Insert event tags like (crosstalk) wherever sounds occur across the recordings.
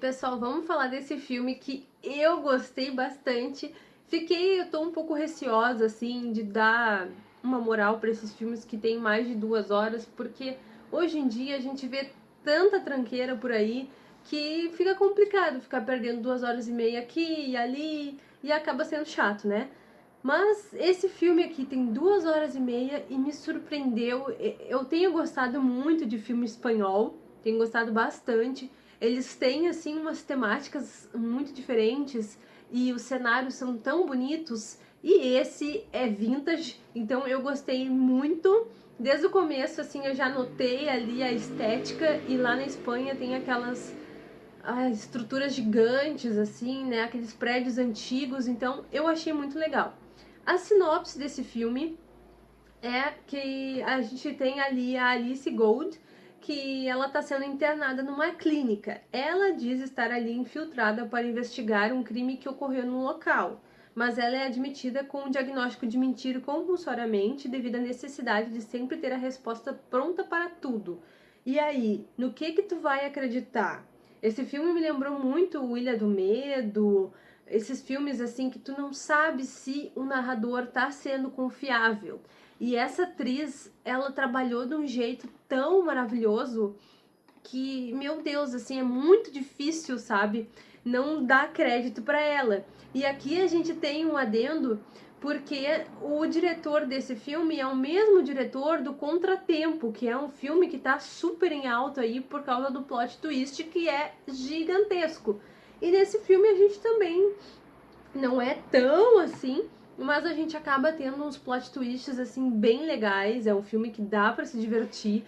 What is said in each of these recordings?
Pessoal, vamos falar desse filme que eu gostei bastante. Fiquei, eu tô um pouco receosa, assim, de dar uma moral para esses filmes que tem mais de duas horas, porque hoje em dia a gente vê tanta tranqueira por aí que fica complicado ficar perdendo duas horas e meia aqui e ali e acaba sendo chato, né? Mas esse filme aqui tem duas horas e meia e me surpreendeu. Eu tenho gostado muito de filme espanhol, tenho gostado bastante. Eles têm, assim, umas temáticas muito diferentes e os cenários são tão bonitos. E esse é vintage, então eu gostei muito. Desde o começo, assim, eu já notei ali a estética e lá na Espanha tem aquelas ah, estruturas gigantes, assim, né? Aqueles prédios antigos, então eu achei muito legal. A sinopse desse filme é que a gente tem ali a Alice Gold, que ela está sendo internada numa clínica. Ela diz estar ali infiltrada para investigar um crime que ocorreu no local, mas ela é admitida com um diagnóstico de mentir compulsoriamente devido à necessidade de sempre ter a resposta pronta para tudo. E aí, no que que tu vai acreditar? Esse filme me lembrou muito o Ilha do Medo, esses filmes assim que tu não sabe se o narrador tá sendo confiável. E essa atriz, ela trabalhou de um jeito tão maravilhoso que, meu Deus, assim, é muito difícil, sabe? Não dar crédito para ela. E aqui a gente tem um adendo porque o diretor desse filme é o mesmo diretor do Contratempo, que é um filme que tá super em alta aí por causa do plot twist que é gigantesco. E nesse filme a gente também não é tão assim, mas a gente acaba tendo uns plot twists assim bem legais. É um filme que dá para se divertir.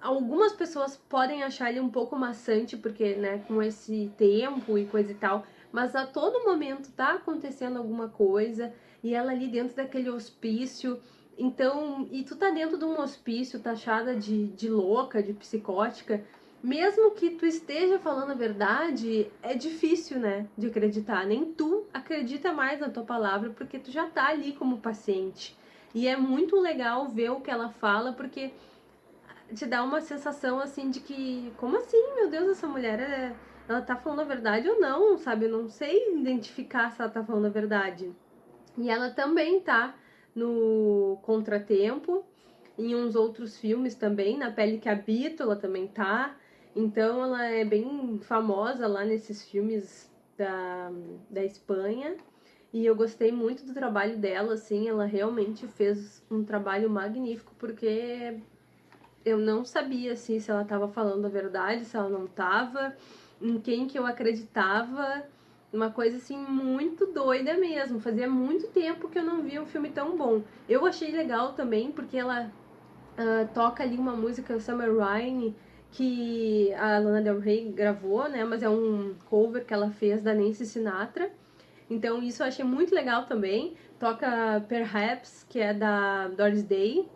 Algumas pessoas podem achar ele um pouco maçante, porque, né, com esse tempo e coisa e tal, mas a todo momento tá acontecendo alguma coisa e ela ali dentro daquele hospício. Então, e tu tá dentro de um hospício taxada de, de louca, de psicótica, mesmo que tu esteja falando a verdade, é difícil, né, de acreditar. Nem tu acredita mais na tua palavra porque tu já tá ali como paciente. E é muito legal ver o que ela fala porque te dá uma sensação assim de que, como assim, meu Deus, essa mulher é, ela tá falando a verdade ou não, sabe? Eu não sei identificar se ela tá falando a verdade. E ela também tá no Contratempo, em uns outros filmes também, na Pele que Habito, ela também tá. Então ela é bem famosa lá nesses filmes da, da Espanha. E eu gostei muito do trabalho dela, assim, ela realmente fez um trabalho magnífico, porque eu não sabia, assim, se ela estava falando a verdade, se ela não estava, em quem que eu acreditava, uma coisa, assim, muito doida mesmo, fazia muito tempo que eu não via um filme tão bom. Eu achei legal também, porque ela uh, toca ali uma música, Summer Rain, que a Lana Del Rey gravou, né? Mas é um cover que ela fez da Nancy Sinatra. Então isso eu achei muito legal também. Toca Perhaps, que é da Doris Day.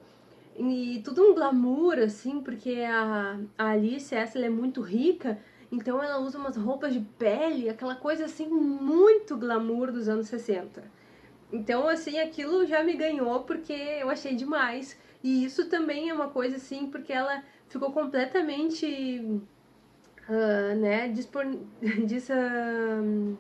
E tudo um glamour, assim, porque a, a Alice, essa, ela é muito rica. Então ela usa umas roupas de pele, aquela coisa assim, muito glamour dos anos 60. Então, assim, aquilo já me ganhou porque eu achei demais. E isso também é uma coisa assim, porque ela ficou completamente, uh, né, dispor... (laughs) Diz, uh,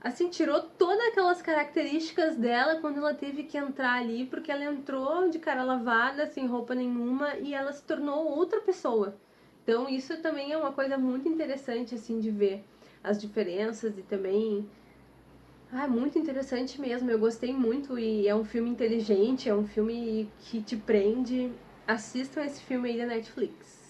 assim, tirou todas aquelas características dela quando ela teve que entrar ali, porque ela entrou de cara lavada, sem roupa nenhuma, e ela se tornou outra pessoa. Então isso também é uma coisa muito interessante, assim, de ver as diferenças e também... Ah, muito interessante mesmo, eu gostei muito e é um filme inteligente, é um filme que te prende assistam esse filme aí da Netflix.